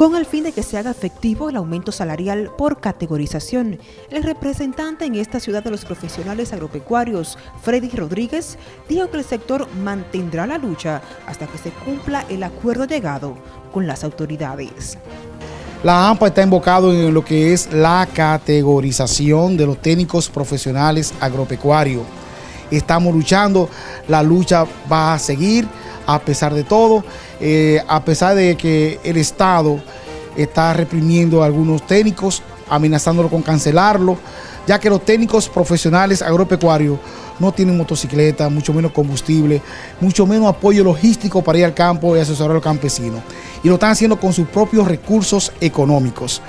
Con el fin de que se haga efectivo el aumento salarial por categorización, el representante en esta ciudad de los profesionales agropecuarios, Freddy Rodríguez, dijo que el sector mantendrá la lucha hasta que se cumpla el acuerdo llegado con las autoridades. La AMPA está invocado en lo que es la categorización de los técnicos profesionales agropecuarios. Estamos luchando, la lucha va a seguir a pesar de todo, eh, a pesar de que el Estado está reprimiendo a algunos técnicos, amenazándolo con cancelarlo, ya que los técnicos profesionales agropecuarios no tienen motocicleta, mucho menos combustible, mucho menos apoyo logístico para ir al campo y asesorar a los campesinos. Y lo están haciendo con sus propios recursos económicos.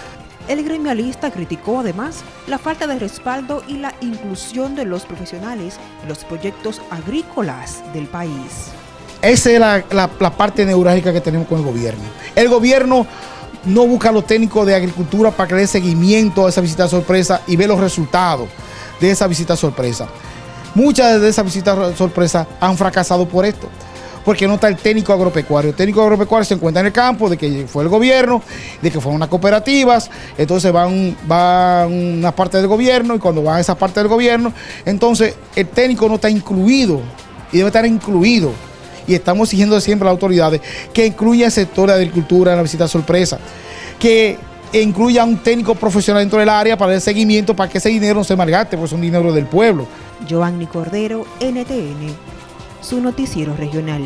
El gremialista criticó además la falta de respaldo y la inclusión de los profesionales en los proyectos agrícolas del país. Esa es la, parte neurálgica que tenemos con el gobierno. El gobierno no busca a los técnicos de agricultura para que le dé seguimiento a esa visita sorpresa y ve los resultados de esa visita sorpresa. Muchas de esas visitas sorpresa han fracasado por esto, porque no está el técnico agropecuario. El técnico agropecuario se encuentra en el campo de que fue el gobierno, de que fueron unas cooperativas, entonces van, van una parte del gobierno y cuando van a esa parte del gobierno, entonces el técnico no está incluido y debe estar incluido y estamos exigiendo siempre a las autoridades que incluya el sector de agricultura en la visita sorpresa, que incluya un técnico profesional dentro del área para el seguimiento, para que ese dinero no se malgaste, porque es un dinero del pueblo. Giovanni Cordero, NTN, su noticiero regional.